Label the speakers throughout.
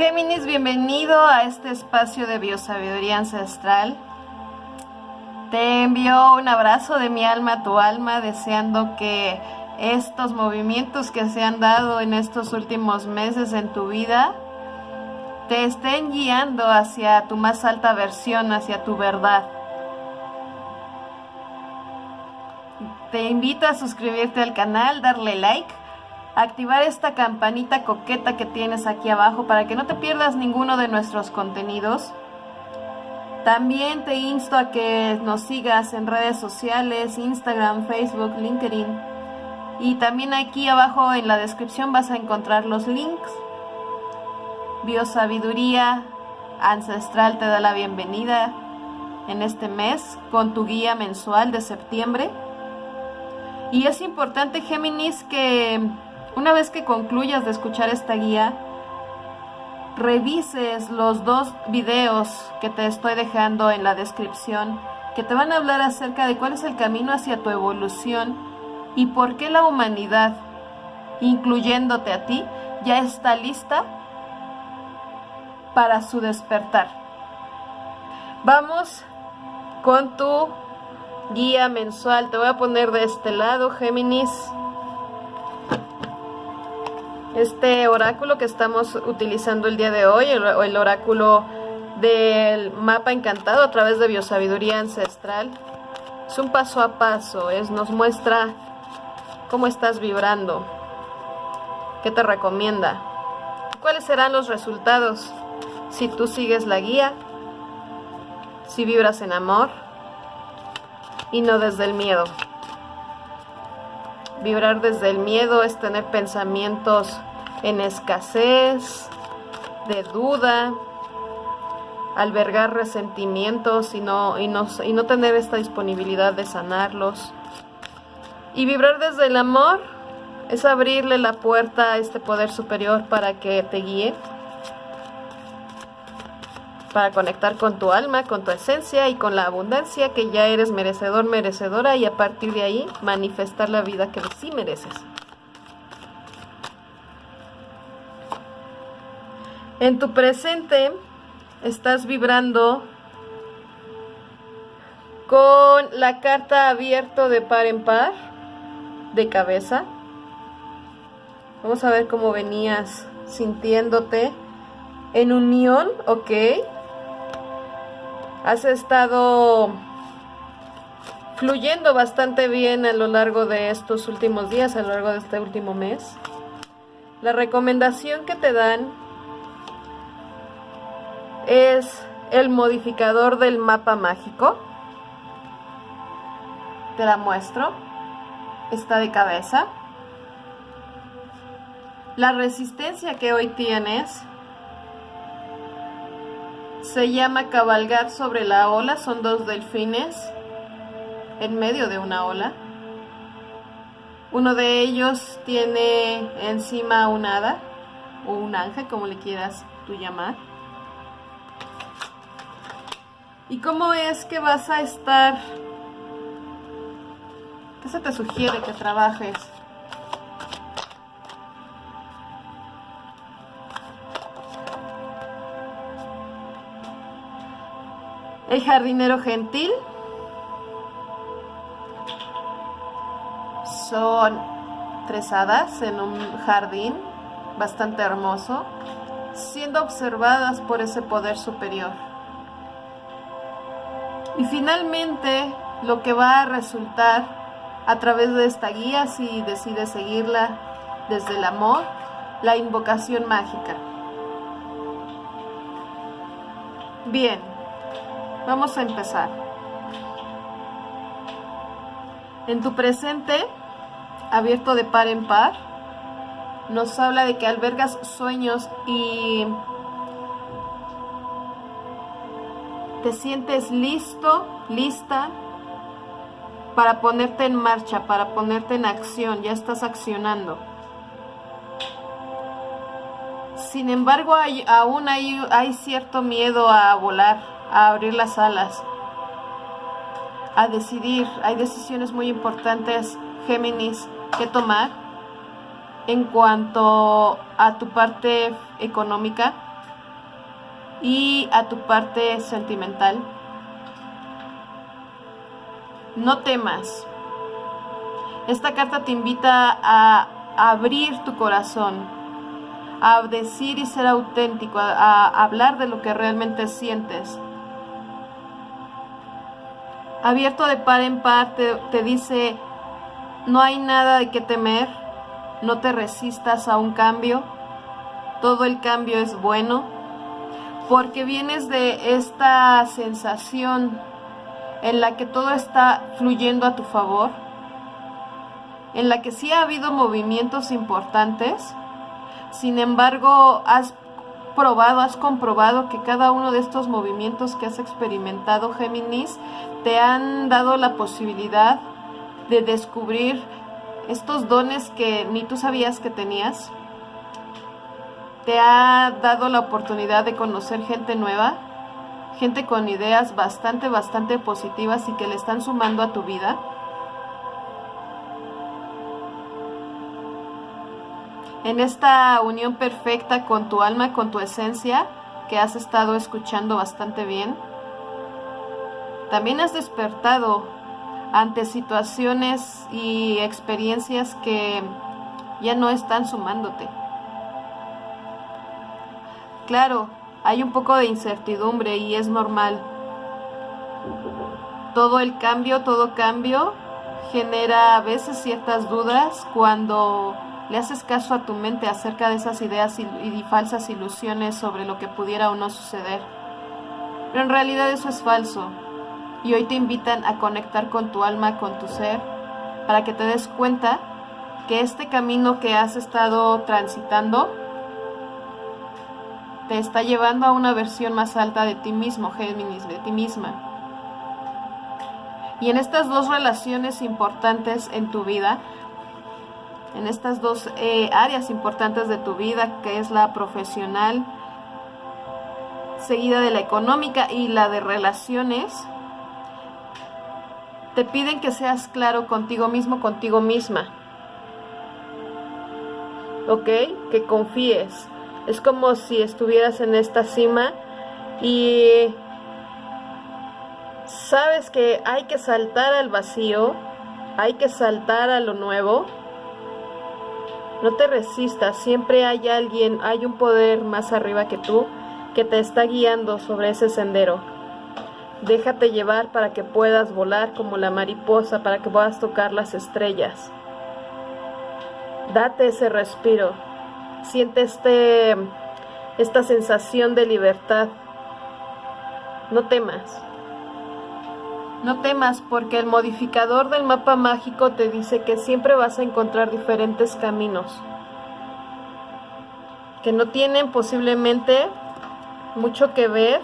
Speaker 1: Géminis, bienvenido a este espacio de biosabiduría ancestral. Te envío un abrazo de mi alma a tu alma, deseando que estos movimientos que se han dado en estos últimos meses en tu vida te estén guiando hacia tu más alta versión, hacia tu verdad. Te invito a suscribirte al canal, darle like activar esta campanita coqueta que tienes aquí abajo para que no te pierdas ninguno de nuestros contenidos. También te insto a que nos sigas en redes sociales, Instagram, Facebook, LinkedIn. Y también aquí abajo en la descripción vas a encontrar los links. Biosabiduría Ancestral te da la bienvenida en este mes con tu guía mensual de septiembre. Y es importante, Géminis, que una vez que concluyas de escuchar esta guía, revises los dos videos que te estoy dejando en la descripción, que te van a hablar acerca de cuál es el camino hacia tu evolución y por qué la humanidad, incluyéndote a ti, ya está lista para su despertar. Vamos con tu guía mensual. Te voy a poner de este lado, Géminis este oráculo que estamos utilizando el día de hoy, el, oráculo del mapa encantado a través de biosabiduría ancestral, es un paso a paso, es, nos muestra cómo estás vibrando, qué te recomienda, cuáles serán los resultados si tú sigues la guía, si vibras en amor y no desde el miedo. Vibrar desde el miedo es tener pensamientos en escasez, de duda, albergar resentimientos y no, y no, y no tener esta disponibilidad de sanarlos. Y vibrar desde el amor es abrirle la puerta a este poder superior para que te guíe, para conectar con tu alma, con tu esencia y con la abundancia que ya eres merecedor, merecedora y a partir de ahí manifestar la vida que sí mereces. En tu presente estás vibrando con la carta abierto de par en par de cabeza. Vamos a ver cómo venías sintiéndote en unión, ok. Has estado fluyendo bastante bien a lo largo de estos últimos días, a lo largo de este último mes. La recomendación que te dan es el modificador del mapa mágico. Te la muestro. Está de cabeza. La resistencia que hoy tienes se llama cabalgar sobre la ola. Son dos delfines en medio de una ola. Uno de ellos tiene encima un hada o un ángel, como le quieras tú llamar. ¿Y cómo es que vas a estar? ¿Qué se te sugiere que trabajes? El jardinero gentil. Son tres hadas en un jardín bastante hermoso, siendo observadas por ese poder superior. Y finalmente, lo que va a resultar a través de esta guía, si decides seguirla desde el amor, la invocación mágica. Bien, vamos a empezar. En tu presente, abierto de par en par, nos habla de que albergas sueños y te sientes listo, lista para ponerte en marcha, para ponerte en acción, ya estás accionando. Sin embargo, hay, aún hay, hay cierto miedo a volar, a abrir las alas, a decidir. Hay decisiones muy importantes, Géminis, que tomar en cuanto a tu parte económica y a tu parte sentimental. No temas. Esta carta te invita a abrir tu corazón, a decir y ser auténtico, a, hablar de lo que realmente sientes. Abierto de par en par te dice, no hay nada de qué temer, no te resistas a un cambio, todo el cambio es bueno, porque vienes de esta sensación en la que todo está fluyendo a tu favor, en la que sí ha habido movimientos importantes, sin embargo has probado, has comprobado que cada uno de estos movimientos que has experimentado, Géminis, te han dado la posibilidad de descubrir estos dones que ni tú sabías que tenías. Te ha dado la oportunidad de conocer gente nueva, gente con ideas bastante, bastante positivas y que le están sumando a tu vida. En esta unión perfecta con tu alma, con tu esencia, que has estado escuchando bastante bien, también has despertado ante situaciones y experiencias que ya no están sumándote. Claro, hay un poco de incertidumbre y es normal. Todo el cambio, todo cambio genera a veces ciertas dudas cuando le haces caso a tu mente acerca de esas ideas y, falsas ilusiones sobre lo que pudiera o no suceder. Pero en realidad eso es falso y hoy te invitan a conectar con tu alma, con tu ser, para que te des cuenta que este camino que has estado transitando te está llevando a una versión más alta de ti mismo, Géminis, de ti misma. Y en estas dos relaciones importantes en tu vida, en estas dos eh, áreas importantes de tu vida, que es la profesional, seguida de la económica y la de relaciones, te piden que seas claro contigo mismo, contigo misma. ¿Ok? Que confíes. Es como si estuvieras en esta cima y sabes que hay que saltar al vacío, hay que saltar a lo nuevo. No te resistas, siempre hay alguien, hay un poder más arriba que tú que te está guiando sobre ese sendero. Déjate llevar para que puedas volar como la mariposa, para que puedas tocar las estrellas. Date ese respiro. Siente este, esta sensación de libertad. No temas. No temas porque el modificador del mapa mágico te dice que siempre vas a encontrar diferentes caminos que no tienen posiblemente mucho que ver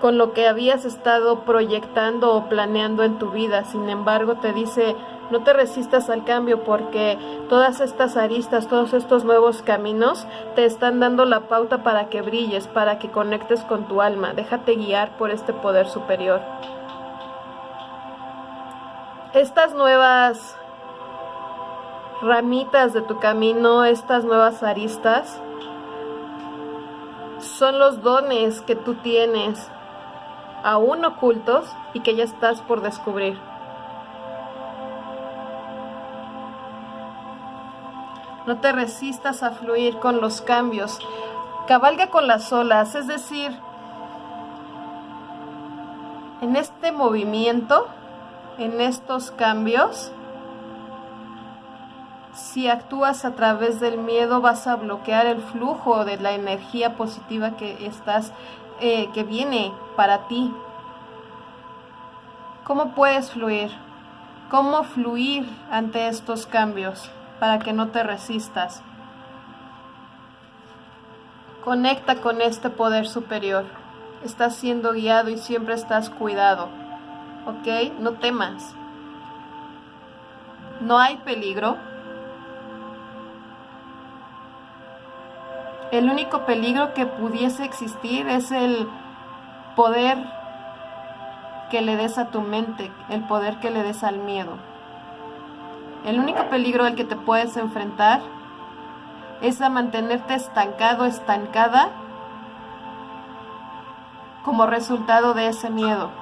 Speaker 1: con lo que habías estado proyectando o planeando en tu vida. Sin embargo, te dice, no te resistas al cambio porque todas estas aristas, todos estos nuevos caminos te están dando la pauta para que brilles, para que conectes con tu alma. Déjate guiar por este poder superior. Estas nuevas ramitas de tu camino, estas nuevas aristas, son los dones que tú tienes aún ocultos y que ya estás por descubrir. No te resistas a fluir con los cambios. Cabalga con las olas, es decir, en este movimiento, en estos cambios, si actúas a través del miedo vas a bloquear el flujo de la energía positiva que estás eh, que viene para ti. ¿Cómo puedes fluir? ¿Cómo fluir ante estos cambios para que no te resistas? Conecta con este poder superior. Estás siendo guiado y siempre estás cuidado. ¿Ok? No temas. No hay peligro El único peligro que pudiese existir es el poder que le des a tu mente, el poder que le des al miedo. El único peligro al que te puedes enfrentar es a mantenerte estancado, estancada como resultado de ese miedo.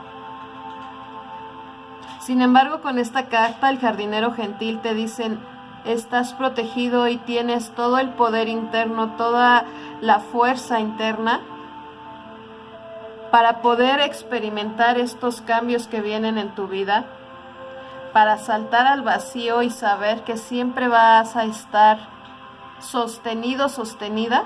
Speaker 1: Sin embargo, con esta carta, el jardinero gentil te dicen, estás protegido y tienes todo el poder interno, toda la fuerza interna para poder experimentar estos cambios que vienen en tu vida, para saltar al vacío y saber que siempre vas a estar sostenido, sostenida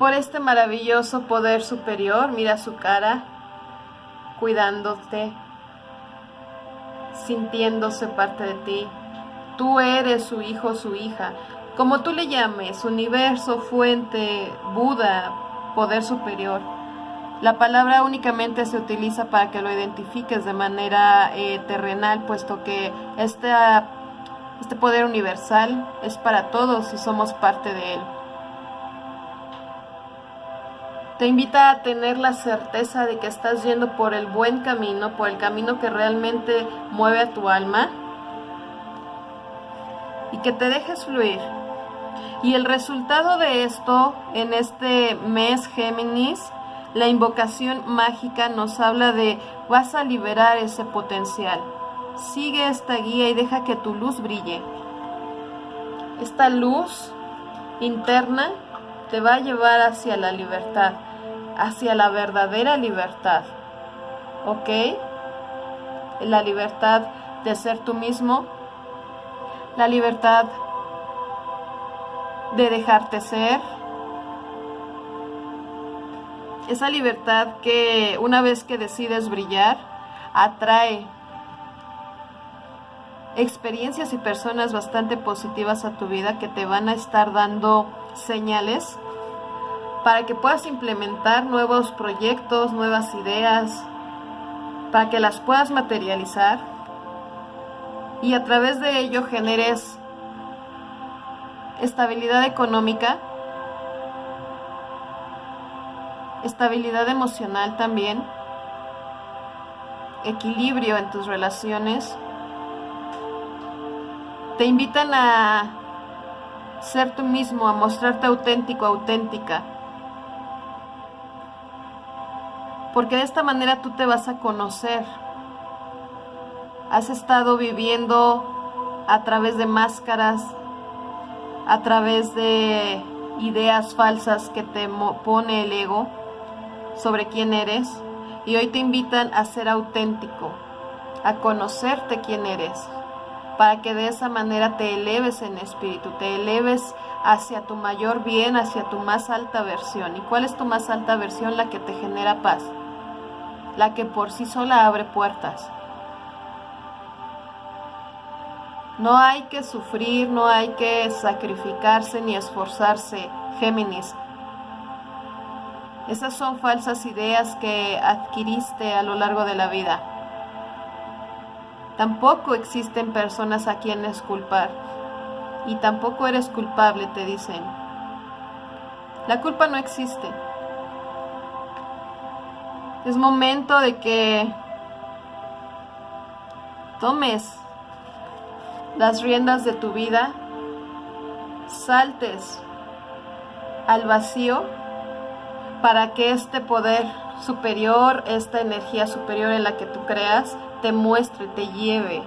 Speaker 1: por este maravilloso poder superior. Mira su cara, cuidándote, sintiéndose parte de ti. Tú eres su hijo, su hija. Como tú le llames, universo, fuente, Buda, poder superior. La palabra únicamente se utiliza para que lo identifiques de manera eh, terrenal, puesto que este, este poder universal es para todos y somos parte de él. Te invita a tener la certeza de que estás yendo por el buen camino, por el camino que realmente mueve a tu alma y que te dejes fluir. Y el resultado de esto en este mes Géminis, la invocación mágica nos habla de vas a liberar ese potencial. Sigue esta guía y deja que tu luz brille. Esta luz interna te va a llevar hacia la libertad hacia la verdadera libertad. ¿Ok? La libertad de ser tú mismo, la libertad de dejarte ser, esa libertad que una vez que decides brillar, atrae experiencias y personas bastante positivas a tu vida que te van a estar dando señales para que puedas implementar nuevos proyectos, nuevas ideas, para que las puedas materializar y a través de ello generes estabilidad económica, estabilidad emocional también, equilibrio en tus relaciones. Te invitan a ser tú mismo, a mostrarte auténtico, auténtica porque de esta manera tú te vas a conocer. Has estado viviendo a través de máscaras, a través de ideas falsas que te pone el ego sobre quién eres y hoy te invitan a ser auténtico, a conocerte quién eres, para que de esa manera te eleves en espíritu, te eleves hacia tu mayor bien, hacia tu más alta versión. ¿Y cuál es tu más alta versión? La que te genera paz la que por sí sola abre puertas. No hay que sufrir, no hay que sacrificarse ni esforzarse, Géminis. Esas son falsas ideas que adquiriste a lo largo de la vida. Tampoco existen personas a quienes culpar. Y tampoco eres culpable, te dicen. La culpa no existe. Es momento de que tomes las riendas de tu vida, saltes al vacío para que este poder superior, esta energía superior en la que tú creas, te muestre, te lleve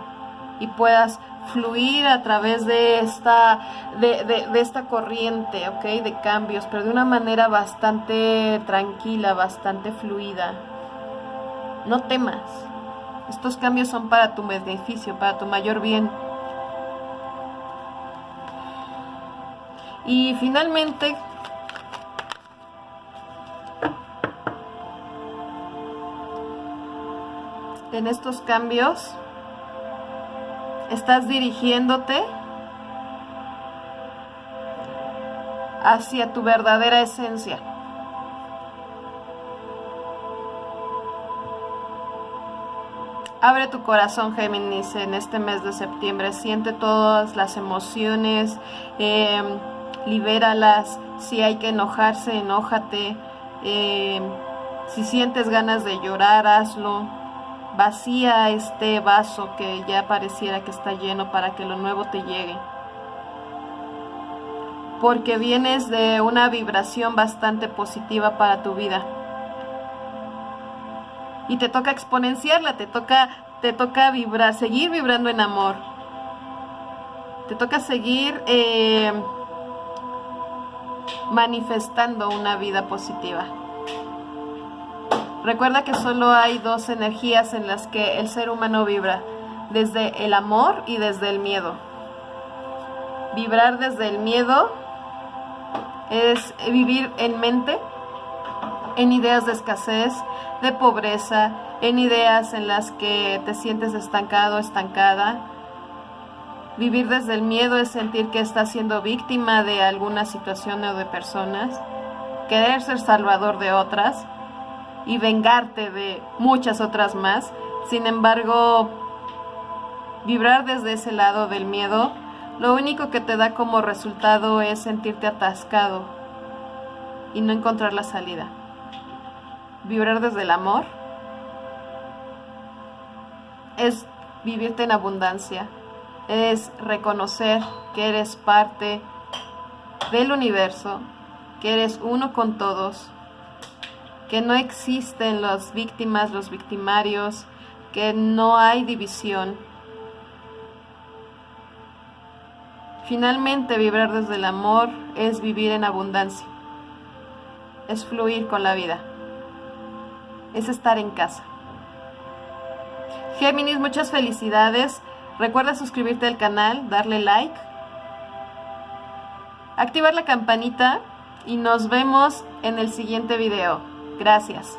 Speaker 1: y puedas fluir a través de esta, de, de, esta corriente, ¿ok? De cambios, pero de una manera bastante tranquila, bastante fluida. No temas. Estos cambios son para tu beneficio, para tu mayor bien. Y finalmente, en estos cambios, estás dirigiéndote hacia tu verdadera esencia. Abre tu corazón, Géminis, en este mes de septiembre. Siente todas las emociones, em, libéralas. Si hay que enojarse, enójate. Em, si sientes ganas de llorar, hazlo Vacía este vaso que ya pareciera que está lleno para que lo nuevo te llegue. porque vienes de una vibración bastante positiva para tu vida. Y te toca exponenciarla, te toca, te toca vibrar, seguir vibrando en amor. Te toca seguir eh, manifestando una vida positiva. Recuerda que solo hay dos energías en las que el ser humano vibra, desde el amor y desde el miedo. Vibrar desde el miedo es vivir en mente, en ideas de escasez, de pobreza, en ideas en las que te sientes estancado, estancada. Vivir desde el miedo es sentir que estás siendo víctima de alguna situación o de personas, querer ser salvador de otras y vengarte de muchas otras más. Sin embargo, vibrar desde ese lado del miedo lo único que te da como resultado es sentirte atascado y no encontrar la salida. Vibrar desde el amor es vivirte en abundancia, es reconocer que eres parte del universo, que eres uno con todos, que no existen las víctimas, los victimarios, que no hay división, Finalmente, vibrar desde el amor es vivir en abundancia, es fluir con la vida, es estar en casa. Géminis, muchas felicidades. Recuerda suscribirte al canal, darle like, activar la campanita y nos vemos en el siguiente video. Gracias.